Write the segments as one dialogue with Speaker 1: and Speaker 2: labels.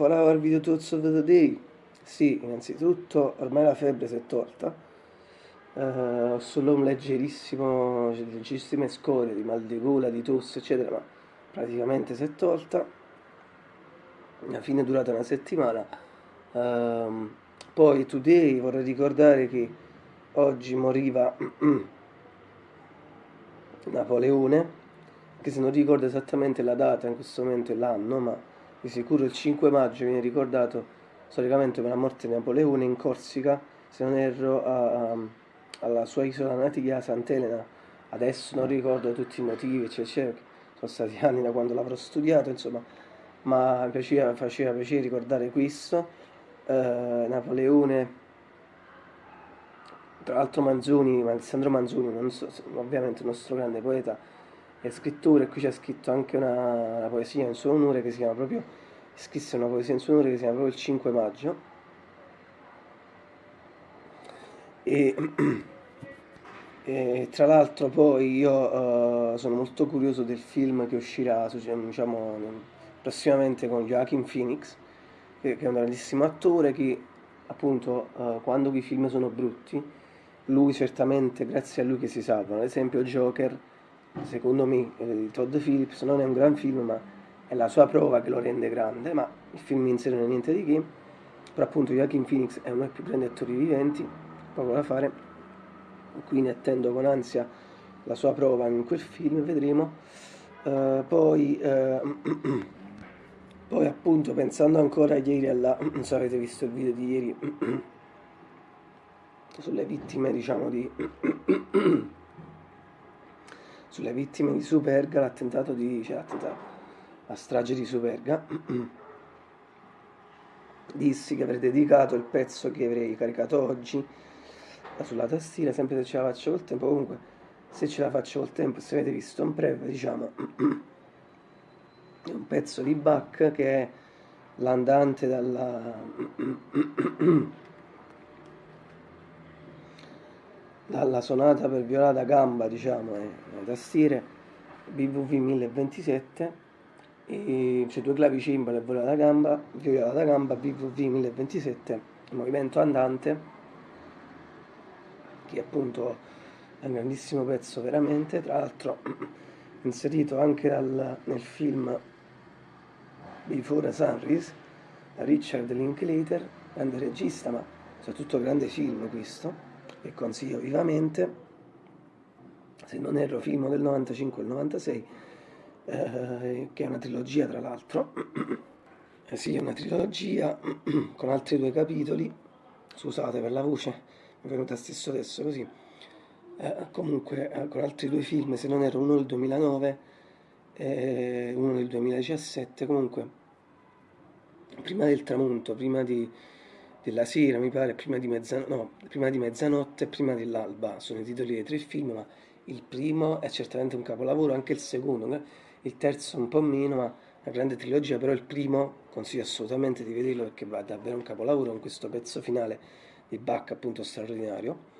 Speaker 1: Our video thoughts of the day. Sì, innanzitutto ormai la febbre si è tolta. Uh, ho solo un leggerissimo, leggerissime scorie di mal di gola, di tosse, eccetera, ma praticamente si è tolta. La fine è durata una settimana. Uh, poi today vorrei ricordare che oggi moriva Napoleone, che se non ricordo esattamente la data in questo momento e l'anno, ma di sicuro il 5 maggio viene ricordato storicamente per la morte di Napoleone in Corsica, se non erro, a, a, alla sua isola natia, Sant'Elena. Adesso non ricordo tutti i motivi, eccetera, sono stati anni da quando l'avrò studiato, insomma, ma mi piaceva, faceva piacere ricordare questo. Eh, Napoleone, tra l'altro Manzoni, Alessandro Manzoni, so, ovviamente il nostro grande poeta e scrittore, qui c'è scritto anche una, una poesia in suo onore che si chiama proprio scrisse una poesia in suo onore che si chiama proprio il 5 maggio. E, e tra l'altro poi io uh, sono molto curioso del film che uscirà diciamo, prossimamente con Joaquin Phoenix che, che, è un grandissimo attore che appunto uh, quando i film sono brutti lui certamente grazie a lui che si salvano. Ad esempio Joker secondo me eh, di Todd Phillips non è un gran film ma è la sua prova che lo rende grande, ma il film in sé non è niente di che, però appunto Joaquin Phoenix è uno dei più grandi attori viventi, poco da fare, quindi attendo con ansia la sua prova in quel film, vedremo. Uh, poi, uh, poi appunto pensando ancora ieri alla, non so se avete visto il video di ieri, sulle vittime diciamo di sulle vittime di Superga, l'attentato di, cioè l'attentato, la strage di Superga, dissi che avrei dedicato il pezzo che avrei caricato oggi sulla tastiera, sempre se ce la faccio col tempo, comunque se ce la faccio col tempo, se avete visto un breve, diciamo, è un pezzo di Bach che è l'andante dalla... dalla sonata per viola da gamba, diciamo, e tastiere BVV 1027 e c'è due clavicimbali e viola da gamba, viola da gamba BVV 1027, movimento andante, che appunto è un grandissimo pezzo veramente, tra l'altro inserito anche dal, nel film Before Sunrise, da Richard Linklater, grande regista, ma soprattutto grande film questo, che consiglio vivamente, se non erro film del 95 e del 96, eh, che è una trilogia tra l'altro, eh sì, è una trilogia con altri due capitoli, scusate per la voce, mi è venuta stesso adesso così, eh, comunque eh, con altri due film, se non erro uno del 2009 e uno del 2017, comunque prima del tramonto, prima di, della sera mi pare, prima di, mezzanotte, no, prima di mezzanotte e prima dell'alba, sono i titoli dei tre film, ma il primo è certamente un capolavoro, anche il secondo, il terzo un po' meno, ma una grande trilogia, però il primo consiglio assolutamente di vederlo perché va davvero un capolavoro con questo pezzo finale di Bach appunto straordinario.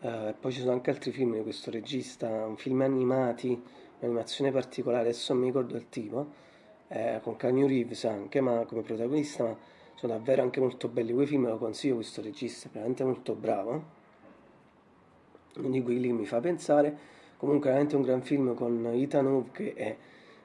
Speaker 1: Uh, poi ci sono anche altri film di questo regista, un film animati, un'animazione particolare, adesso non mi ricordo il tipo, eh, con Canyon Reeves anche, ma come protagonista, ma sono davvero anche molto belli. Quei film, lo consiglio questo regista, è veramente molto bravo, uno di quelli che mi fa pensare, comunque veramente un gran film con Ethan Hawke è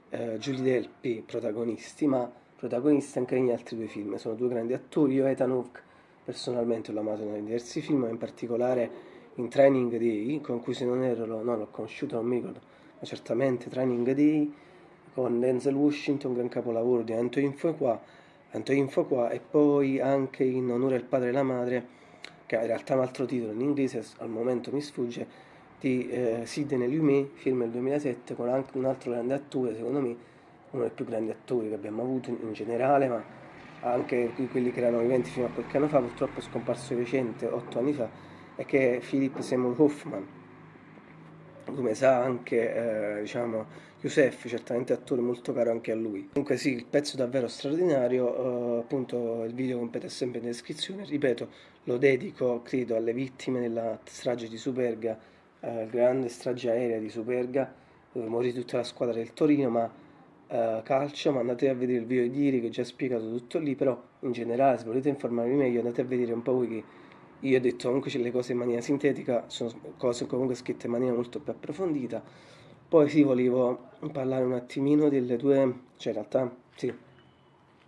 Speaker 1: eh, Julie Delpy protagonisti, ma protagonisti anche negli altri due film. Sono due grandi attori, io Ethan Hawke personalmente l'ho amato in diversi film, ma in particolare in Training Day, con cui se non ero, no, l'ho conosciuto, non mi ricordo, ma certamente Training Day, con Denzel Washington, gran capolavoro di Antoine Fuqua, Antoine Fuqua, e poi anche in Onore al padre e la madre, che in realtà un altro titolo in inglese, al momento mi sfugge, di eh, Sidney Lumet, film del 2007, con anche un altro grande attore, secondo me uno dei più grandi attori che abbiamo avuto in, in generale, ma anche quelli che erano viventi fino a qualche anno fa, purtroppo è scomparso recente, otto anni fa, e che è Philip Seymour Hoffman. Come sa anche, eh, diciamo, Youssef, certamente attore molto caro anche a lui. Comunque sì, il pezzo è davvero straordinario, eh, appunto il video compete sempre in descrizione, ripeto, lo dedico, credo, alle vittime della strage di Superga eh, grande strage aerea di Superga dove morì tutta la squadra del Torino ma uh, calcio, ma andate a vedere il video di ieri che ho già spiegato tutto lì, però in generale se volete informarvi meglio andate a vedere un po' voi che io ho detto comunque le cose in maniera sintetica, sono cose comunque scritte in maniera molto più approfondita. Poi sì, volevo parlare un attimino delle due, cioè in realtà sì,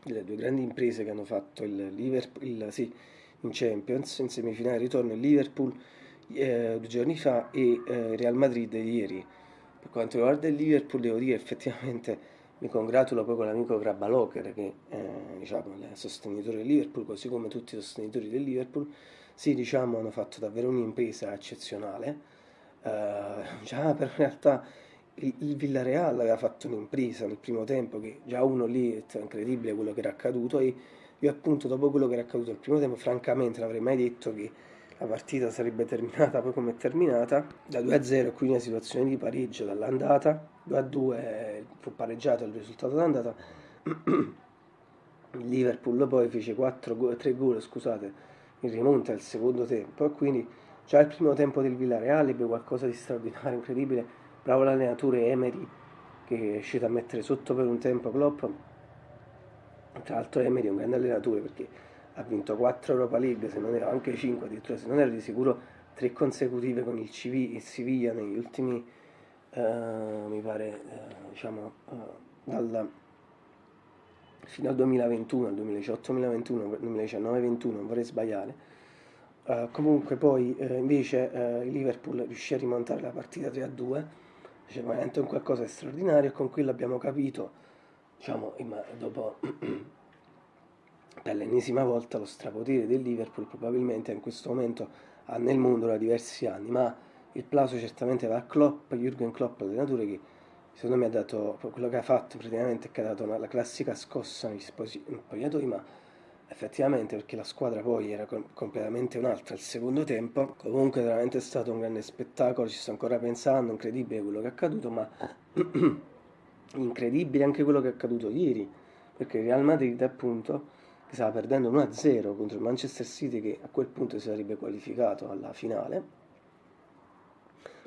Speaker 1: delle due grandi imprese che hanno fatto il Liverpool, il, sì, in Champions, in semifinale ritorno il Liverpool eh, due giorni fa e eh, Real Madrid ieri. Per quanto riguarda il Liverpool devo dire effettivamente mi congratulo poi con l'amico Grabalocker che è diciamo, il sostenitore del Liverpool, così come tutti i sostenitori del Liverpool, sì diciamo hanno fatto davvero un'impresa eccezionale. Uh, già però in realtà il, il Villarreal aveva fatto un'impresa nel primo tempo che già uno lì è incredibile quello che era accaduto e io appunto dopo quello che era accaduto nel primo tempo francamente non avrei mai detto che la partita sarebbe terminata poi come è terminata. Da 2-0 quindi una situazione di pareggio dall'andata. 2-2 fu pareggiato il risultato d'andata. Il Liverpool poi fece 4 3 gol scusate in rimonta al secondo tempo e quindi già il primo tempo del Villarreal ebbe qualcosa di straordinario incredibile. Bravo l'allenatore Emery che è riuscito a mettere sotto per un tempo Klopp. Tra l'altro Emery è un grande allenatore perché ha vinto 4 Europa League, se non era anche 5 addirittura, se non era di sicuro 3 consecutive con il, CV, il Siviglia negli ultimi, uh, mi pare, uh, diciamo, uh, dal, fino al 2021, al 2018-2021, 2019-21, non vorrei sbagliare. comunque poi invece il Liverpool riuscì a rimontare la partita 3-2, cioè veramente un qualcosa di straordinario con quello abbiamo capito, diciamo, dopo per l'ennesima volta lo strapotere del Liverpool probabilmente in questo momento ha nel mondo da diversi anni, ma il plauso certamente va a Klopp, Jürgen Klopp, allenatore che secondo me ha dato quello che ha fatto praticamente è che ha dato una, la classica scossa negli spogliatoi, ma effettivamente perché la squadra poi era com completamente un'altra al secondo tempo, comunque veramente è stato un grande spettacolo, ci sto ancora pensando, incredibile quello che è accaduto, ma incredibile anche quello che è accaduto ieri, perché il Real Madrid appunto stava perdendo 1-0 contro il Manchester City che a quel punto si sarebbe qualificato alla finale.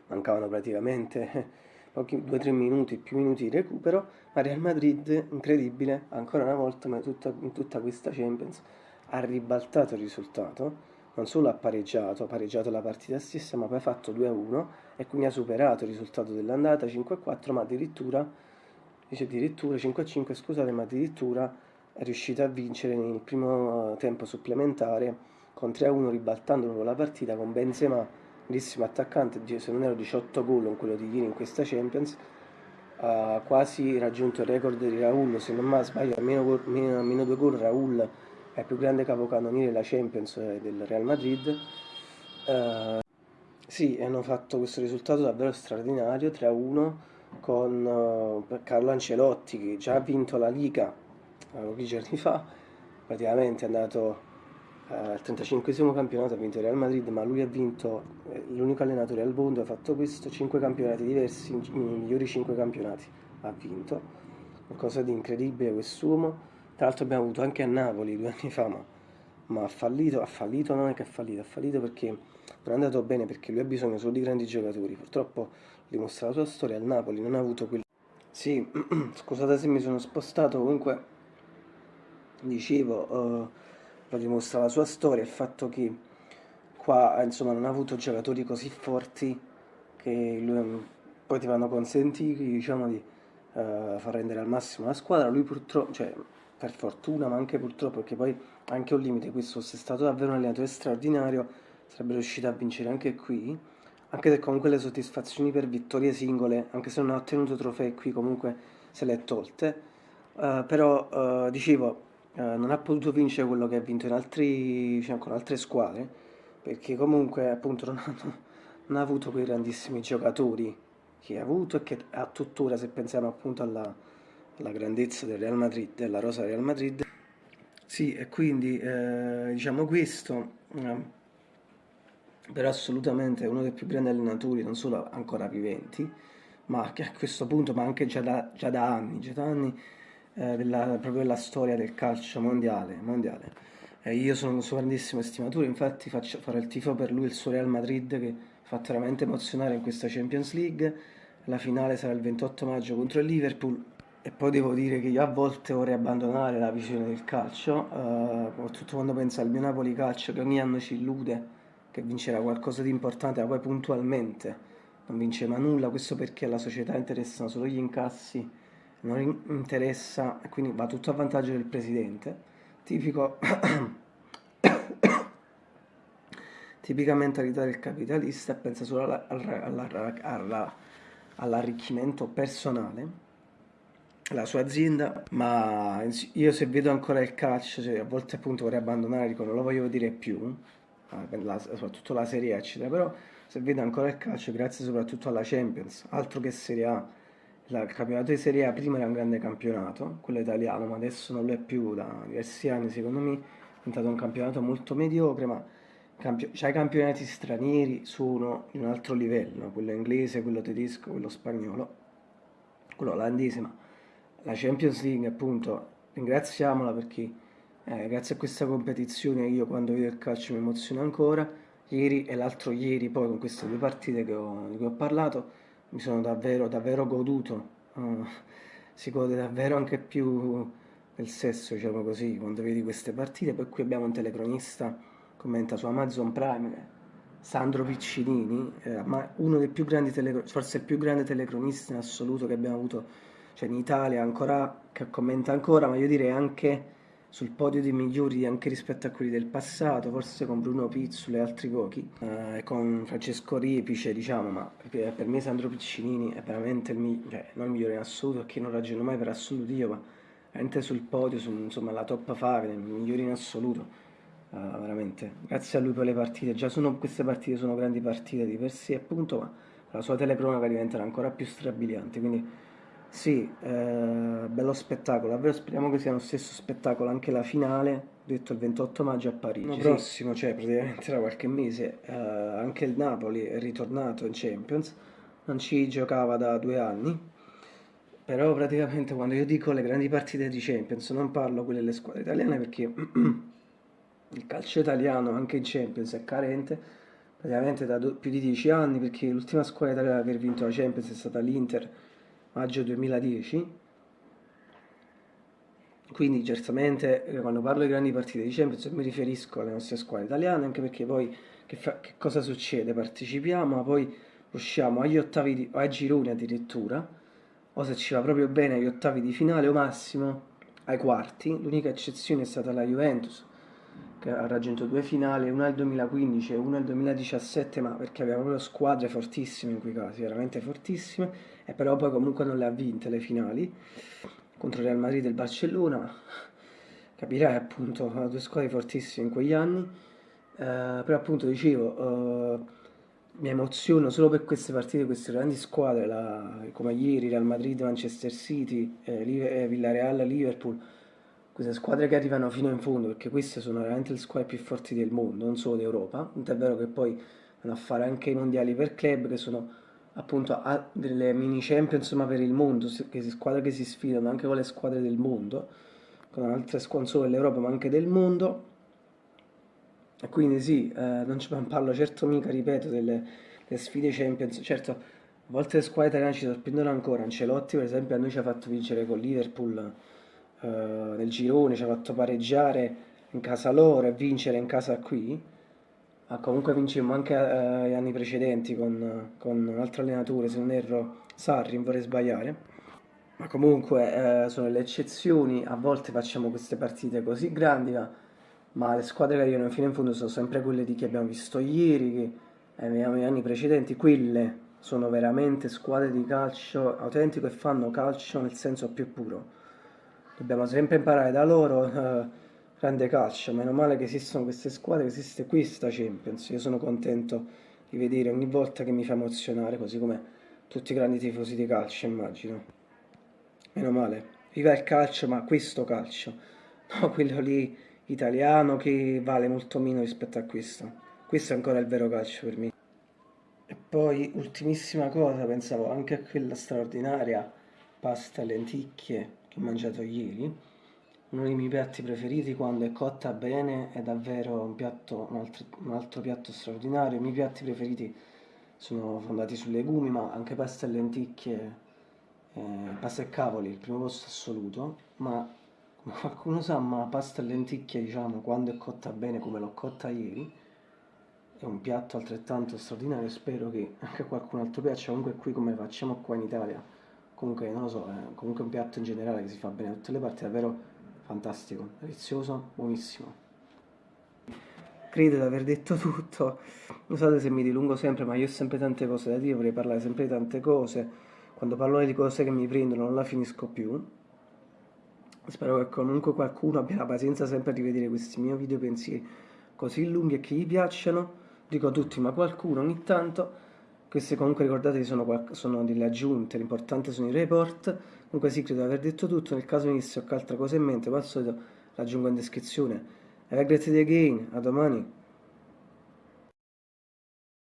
Speaker 1: Mancavano praticamente pochi 2-3 minuti, più minuti di recupero, ma Real Madrid, incredibile, ancora una volta ma tutta, in tutta questa Champions, ha ribaltato il risultato, non solo ha pareggiato, ha pareggiato la partita stessa, ma poi ha fatto 2-1 e quindi ha superato il risultato dell'andata 5-4, ma addirittura, dice addirittura 5-5, scusate, ma addirittura è riuscita a vincere nel primo eh, tempo supplementare con 3-1 ribaltando la partita con Benzema, grandissimo attaccante, se non ero 18 gol in quello di ieri in questa Champions, ha quasi raggiunto il record di Raul, se non mi sbaglio a meno, meno, meno due gol Raul è il più grande capocannoniere della Champions eh, del Real Madrid. Uh, sì, hanno fatto questo risultato davvero straordinario, 3-1 con uh, Carlo Ancelotti che già ha vinto la Liga pochi giorni fa, praticamente è andato al 35 campionato, ha vinto il Real Madrid, ma lui ha vinto, eh, l'unico allenatore al mondo, ha fatto questo, 5 campionati diversi, i migliori 5 campionati ha vinto, qualcosa di incredibile quest'uomo, tra l'altro abbiamo avuto anche a Napoli due anni fa, ma, ma ha fallito, ha fallito non è che ha fallito, ha fallito perché non è andato bene perché lui ha bisogno solo di grandi giocatori, purtroppo dimostra la sua storia, al Napoli non ha avuto quel... Sì, scusate se mi sono spostato, comunque dicevo, uh, lo dimostra la sua storia, il fatto che qua insomma non ha avuto giocatori così forti che lui, poi ti vanno consentiti diciamo di uh, far rendere al massimo la squadra, lui purtroppo, cioè per fortuna ma anche purtroppo perché poi anche un limite questo fosse stato davvero un allenatore straordinario sarebbe riuscito a vincere anche qui anche se comunque le soddisfazioni per vittorie singole anche se non ha ottenuto trofei qui comunque se le è tolte. Uh, però uh, dicevo eh, non ha potuto vincere quello che ha vinto in altri, diciamo, con altre squadre, perché comunque appunto non, hanno, non ha avuto quei grandissimi giocatori che ha avuto e che ha tuttora, se pensiamo appunto alla, alla grandezza del Real Madrid, della rosa Real Madrid. Sì, e quindi eh, diciamo questo, eh, però assolutamente uno dei più grandi allenatori, non solo ancora viventi, ma che a questo punto, ma anche già da, già da anni, già da anni eh, della, proprio della storia del calcio mondiale. mondiale. Eh, io sono un suo grandissimo estimatore, infatti faccio, farò il tifo per lui il suo Real Madrid che fatto veramente emozionare in questa Champions League. La finale sarà il 28 maggio contro il Liverpool E poi devo dire che io a volte vorrei abbandonare la visione del calcio, eh, soprattutto quando penso al mio Napoli calcio che ogni anno ci illude che vincerà qualcosa di importante, ma poi puntualmente non vince mai nulla, questo perché alla società interessano solo gli incassi, non interessa, quindi va tutto a vantaggio del presidente, tipico, tipica mentalità del capitalista pensa solo all'arricchimento personale. La sua azienda, ma io se vedo ancora il calcio, cioè a volte appunto vorrei abbandonare, dico non lo voglio vedere più, la, soprattutto la Serie A, eccetera, però se vedo ancora il calcio, grazie soprattutto alla Champions, altro che Serie A, il campionato di Serie A prima era un grande campionato, quello italiano, ma adesso non lo è più da diversi anni, secondo me. È diventato un campionato molto mediocre, ma campio- cioè, i campionati stranieri sono in un altro livello, quello inglese, quello tedesco, quello spagnolo, quello olandese, ma la Champions League appunto ringraziamola perché eh, grazie a questa competizione io quando vedo il calcio mi emoziono ancora. Ieri e l'altro ieri poi con queste due partite che ho, di cui ho parlato mi sono davvero davvero goduto. Uh, si gode davvero anche più del sesso diciamo così quando vedi queste partite. Poi qui abbiamo un telecronista commenta su Amazon Prime Sandro Piccinini eh, ma uno dei più grandi telecronisti forse il più grande telecronista in assoluto che abbiamo avuto cioè in Italia ancora, che commenta ancora, ma io direi anche sul podio dei migliori anche rispetto a quelli del passato, forse con Bruno Pizzolo e altri pochi, eh, con Francesco Ripice, diciamo, ma per me Sandro Piccinini è veramente il migliore, cioè il migliore in assoluto, perché non ragiono mai per assoluto io, ma veramente sul podio, su, insomma, la top 5, il migliore in assoluto. Uh, veramente, grazie a lui per le partite, già sono, queste partite sono grandi partite di per sé appunto, ma la sua telecronaca diventerà ancora più strabiliante, quindi sì, eh, bello spettacolo, davvero speriamo che sia lo stesso spettacolo anche la finale, detto il 28 maggio a Parigi. L'anno prossimo, cioè praticamente tra qualche mese, eh, anche il Napoli è ritornato in Champions, non ci giocava da due anni, però praticamente quando io dico le grandi partite di Champions non parlo quelle delle squadre italiane perché il calcio italiano anche in Champions è carente, praticamente da più di dieci anni perché l'ultima squadra italiana che ha vinto la Champions è stata l'Inter maggio 2010 quindi certamente eh, quando parlo di grandi partite di Champions mi riferisco alle nostre squadre italiane anche perché poi che, fa, che cosa succede? partecipiamo ma poi usciamo agli ottavi di, o ai gironi addirittura o se ci va proprio bene agli ottavi di finale o massimo ai quarti l'unica eccezione è stata la Juventus che ha raggiunto due finali, una nel 2015 e una nel 2017, ma perché aveva proprio squadre fortissime in quei casi, veramente fortissime, e però poi comunque non le ha vinte le finali contro Real Madrid e il Barcellona, capirai appunto, due squadre fortissime in quegli anni, eh, però appunto dicevo, eh, mi emoziono solo per queste partite, queste grandi squadre, la, come ieri Real Madrid, Manchester City, eh, eh Villarreal, Liverpool, queste squadre che arrivano fino in fondo, perché queste sono veramente le squadre più forti del mondo, non solo d'Europa, tant'è vero che poi vanno a fare anche i mondiali per club, che sono appunto delle mini champions ma per il mondo, che squadre che si sfidano anche con le squadre del mondo, con altre squadre solo dell'Europa ma anche del mondo. E quindi sì, eh, non ci parlo certo mica, ripeto, delle, delle sfide champions, certo a volte le squadre italiane ci sorprendono ancora, Ancelotti per esempio a noi ci ha fatto vincere con Liverpool eh, nel girone, ci ha fatto pareggiare in casa loro e vincere in casa qui. Ma comunque vincemmo anche eh, gli anni precedenti con, con, un altro allenatore, se non erro Sarri, vorrei sbagliare. Ma comunque eh, sono le eccezioni, a volte facciamo queste partite così grandi, ma, ma le squadre che arrivano fino in fondo sono sempre quelle di che abbiamo visto ieri, che eh, negli anni precedenti, quelle sono veramente squadre di calcio autentico e fanno calcio nel senso più puro dobbiamo sempre imparare da loro eh, grande calcio meno male che esistono queste squadre esiste questa Champions. Io sono contento di vedere ogni volta che mi fa emozionare così come tutti i grandi tifosi di calcio immagino. Meno male. Viva il calcio ma questo calcio. No quello lì italiano che vale molto meno rispetto a questo. Questo è ancora il vero calcio per me. E poi ultimissima cosa pensavo anche a quella straordinaria pasta lenticchie che ho mangiato ieri, uno dei miei piatti preferiti quando è cotta bene è davvero un, piatto, un, altro, un altro piatto straordinario. I miei piatti preferiti sono fondati su legumi, ma anche pasta e lenticchie eh, pasta e cavoli il primo posto assoluto, ma come qualcuno sa, ma pasta e lenticchie, diciamo, quando è cotta bene come l'ho cotta ieri, è un piatto altrettanto straordinario, spero che anche a qualcun altro piaccia, comunque qui come facciamo qua in Italia, comunque non lo so, è comunque un piatto in generale che si fa bene da tutte le parti, davvero fantastico, delizioso, buonissimo. Credo di aver detto tutto, scusate se mi dilungo sempre, ma io ho sempre tante cose da dire, vorrei parlare sempre di tante cose, quando parlo di cose che mi prendono non la finisco più. Spero che comunque qualcuno abbia la pazienza sempre di vedere questi miei video pensieri così lunghi e che gli piacciono. Dico a tutti, ma qualcuno ogni tanto. Queste comunque ricordate sono, sono delle aggiunte, l'importante sono i report. Comunque sì, credo di aver detto tutto. Nel caso venisse qualche altra cosa in mente, ma al solito l'aggiungo in descrizione. Have a great day again, a domani.